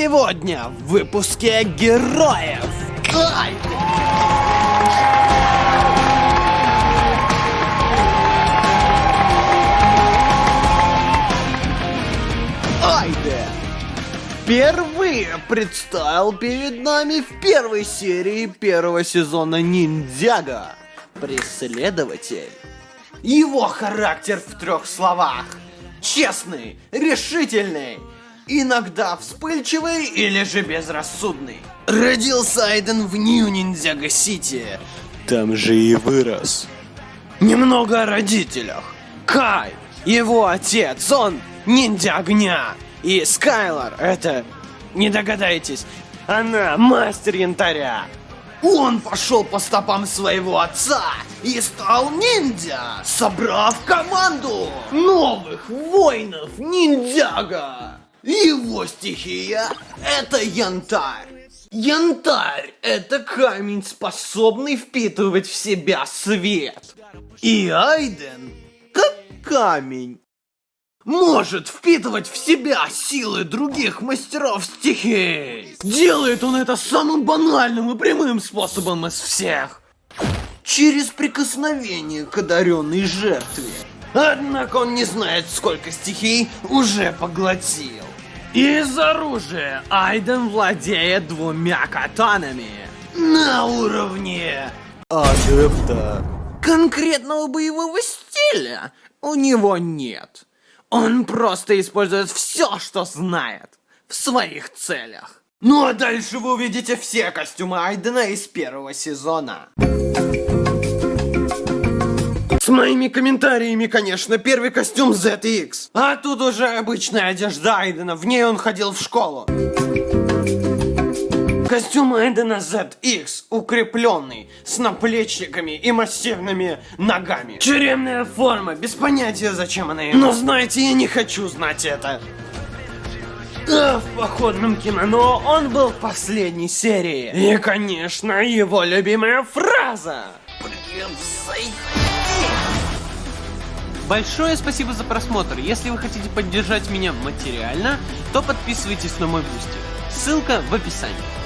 Сегодня в выпуске героев. Ай! Айде впервые предстал перед нами в первой серии первого сезона Ниндзяга. Преследователь. Его характер в трех словах. Честный, решительный, иногда вспыльчивый или же безрассудный. Родился Айден в Нью-Ниндзяго-Сити. Там же и вырос. Немного о родителях. Кай, его отец, он ниндзя огня. И Скайлор, это, не догадаетесь, она мастер янтаря. Он пошел по стопам своего отца и стал ниндзя, собрав команду новых воинов ниндзяга. Его стихия — это янтарь. Янтарь — это камень, способный впитывать в себя свет. И Айден, как камень, может впитывать в себя силы других мастеров стихий. Делает он это самым банальным и прямым способом из всех. Через прикосновение к одаренной жертве. Однако он не знает, сколько стихий уже поглотил. Из оружия Айден владеет двумя катанами. На уровне адепта. Конкретного боевого стиля у него нет. Он просто использует все, что знает, в своих целях. Ну а дальше вы увидите все костюмы Айдена из первого сезона. С моими комментариями, конечно, первый костюм ZX. А тут уже обычная одежда Айдена, в ней он ходил в школу. Костюм Эдена ZX укрепленный, с наплечниками и массивными ногами. Тюремная форма, без понятия зачем она ему. Но знаете, я не хочу знать это. А в походном кимоно он был в последней серии. И, конечно, его любимая фраза. Большое спасибо за просмотр. Если вы хотите поддержать меня материально, то подписывайтесь на мой Boosty. Ссылка в описании.